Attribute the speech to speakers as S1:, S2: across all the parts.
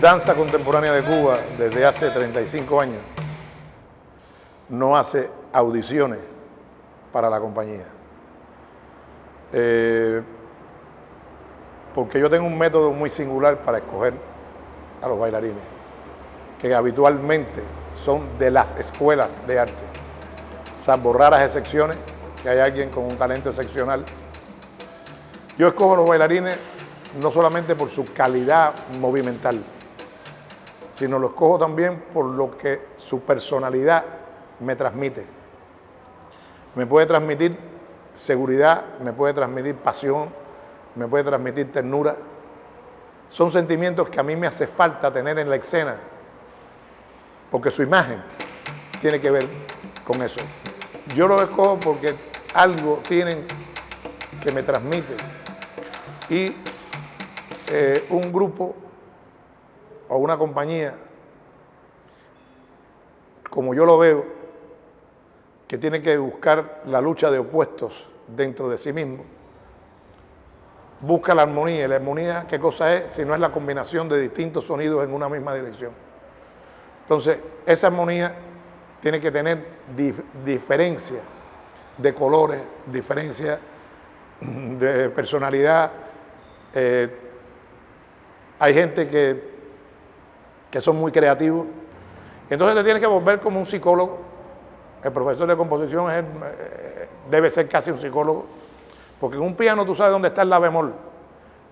S1: Danza Contemporánea de Cuba desde hace 35 años no hace audiciones para la compañía. Eh, porque yo tengo un método muy singular para escoger a los bailarines, que habitualmente son de las escuelas de arte, salvo raras excepciones, que hay alguien con un talento excepcional. Yo escojo a los bailarines no solamente por su calidad movimental, sino lo escojo también por lo que su personalidad me transmite. Me puede transmitir seguridad, me puede transmitir pasión, me puede transmitir ternura. Son sentimientos que a mí me hace falta tener en la escena, porque su imagen tiene que ver con eso. Yo lo escojo porque algo tienen que me transmite y eh, un grupo o una compañía, como yo lo veo, que tiene que buscar la lucha de opuestos dentro de sí mismo, busca la armonía. ¿Y la armonía qué cosa es? Si no es la combinación de distintos sonidos en una misma dirección. Entonces, esa armonía tiene que tener diferencia de colores, diferencia de personalidad. Eh, hay gente que que son muy creativos. Entonces te tienes que volver como un psicólogo. El profesor de composición eh, debe ser casi un psicólogo, porque en un piano tú sabes dónde está el la bemol,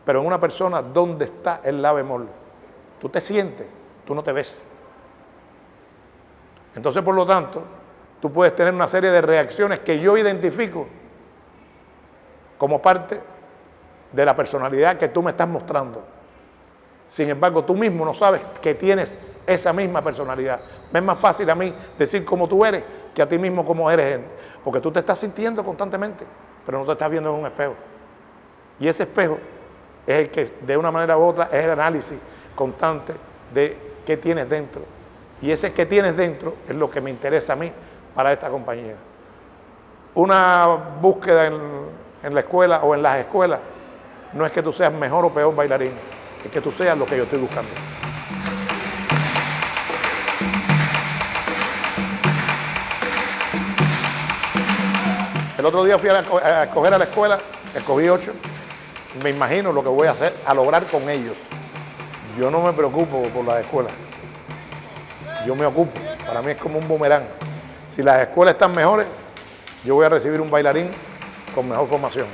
S1: pero en una persona, ¿dónde está el la bemol? Tú te sientes, tú no te ves. Entonces, por lo tanto, tú puedes tener una serie de reacciones que yo identifico como parte de la personalidad que tú me estás mostrando. Sin embargo, tú mismo no sabes que tienes esa misma personalidad. Me es más fácil a mí decir cómo tú eres que a ti mismo cómo eres. Porque tú te estás sintiendo constantemente, pero no te estás viendo en un espejo. Y ese espejo es el que de una manera u otra es el análisis constante de qué tienes dentro. Y ese que tienes dentro es lo que me interesa a mí para esta compañía. Una búsqueda en, en la escuela o en las escuelas no es que tú seas mejor o peor bailarín es que tú seas lo que yo estoy buscando. El otro día fui a, escoger a la escuela, escogí ocho. Me imagino lo que voy a hacer, a lograr con ellos. Yo no me preocupo por las escuelas. Yo me ocupo. Para mí es como un boomerang. Si las escuelas están mejores, yo voy a recibir un bailarín con mejor formación.